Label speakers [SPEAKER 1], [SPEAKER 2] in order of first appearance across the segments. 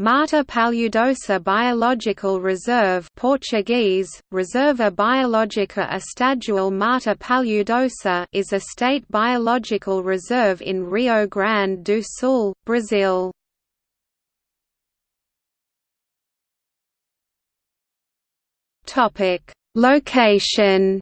[SPEAKER 1] Mata Paludosa Biological Reserve Portuguese, Reserva Biológica Estadual Mata Paludosa is a state biological reserve in Rio Grande do Sul, Brazil. Location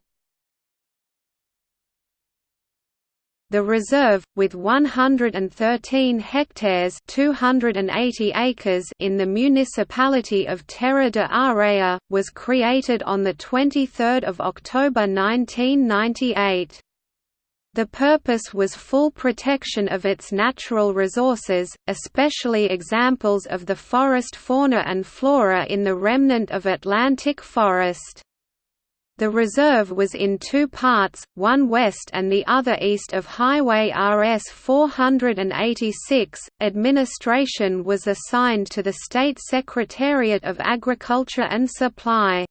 [SPEAKER 1] The reserve, with 113 hectares 280 acres in the municipality of Terra de Areia, was created on 23 October 1998. The purpose was full protection of its natural resources, especially examples of the forest fauna and flora in the remnant of Atlantic forest. The reserve was in two parts, one west and the other east of Highway RS 486. Administration was assigned to the State Secretariat of Agriculture and Supply.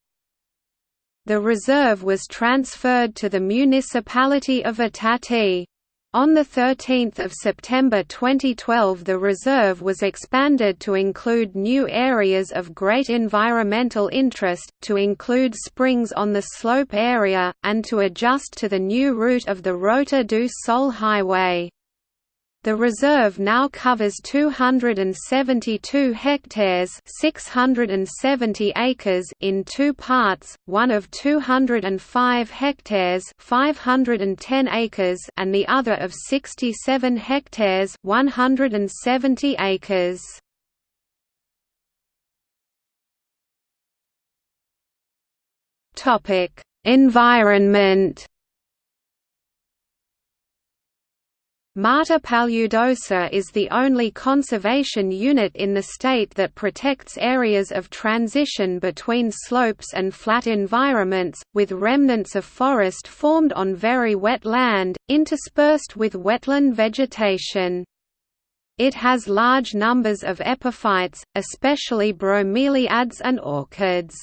[SPEAKER 1] The reserve was transferred to the municipality of Itati. On 13 September 2012 the reserve was expanded to include new areas of great environmental interest, to include springs on the slope area, and to adjust to the new route of the Rota do Sol highway. The reserve now covers 272 hectares 670 acres in two parts, one of 205 hectares 510 acres and the other of 67 hectares 170 acres. Environment Mata Paludosa is the only conservation unit in the state that protects areas of transition between slopes and flat environments, with remnants of forest formed on very wet land, interspersed with wetland vegetation. It has large numbers of epiphytes, especially bromeliads and orchids.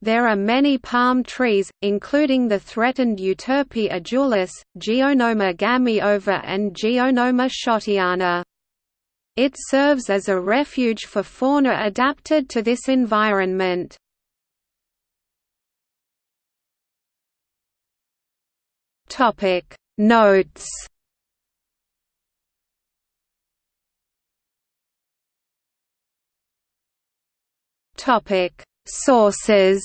[SPEAKER 1] There are many palm trees, including the threatened Euterpe edulis, Geonoma gamiova and Geonoma schottiana. It serves as a refuge for fauna adapted to this environment. Notes Topic Sources